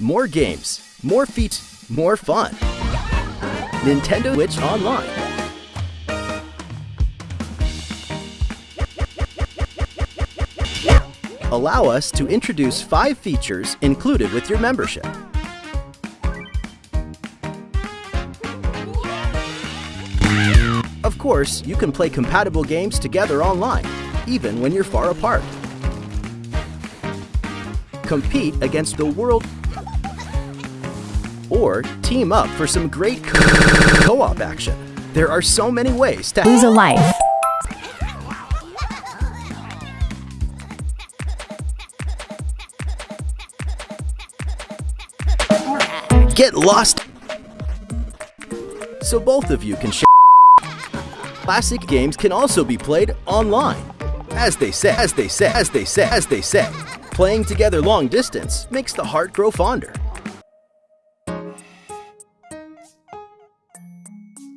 more games, more feats, more fun. Nintendo Switch Online. Allow us to introduce five features included with your membership. Of course, you can play compatible games together online, even when you're far apart. Compete against the world or team up for some great co-op action. There are so many ways to lose a life. Get lost so both of you can share. Classic games can also be played online. As they say, as they say, as they say, as they say, playing together long distance makes the heart grow fonder.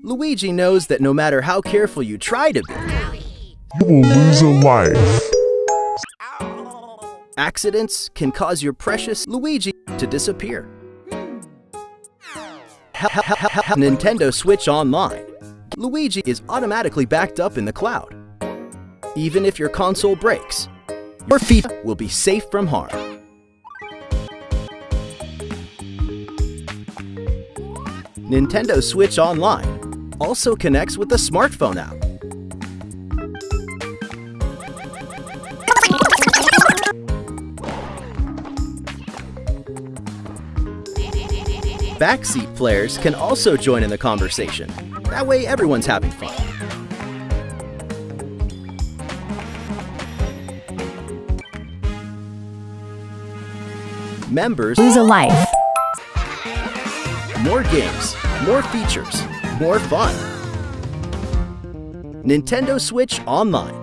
Luigi knows that no matter how careful you try to be, you will lose a life. Accidents can cause your precious Luigi to disappear. Nintendo Switch Online. Luigi is automatically backed up in the cloud. Even if your console breaks, your feet will be safe from harm. Nintendo Switch Online also connects with the smartphone app. Backseat players can also join in the conversation. That way everyone's having fun. Members lose a life. More games, more features, more fun. Nintendo Switch Online.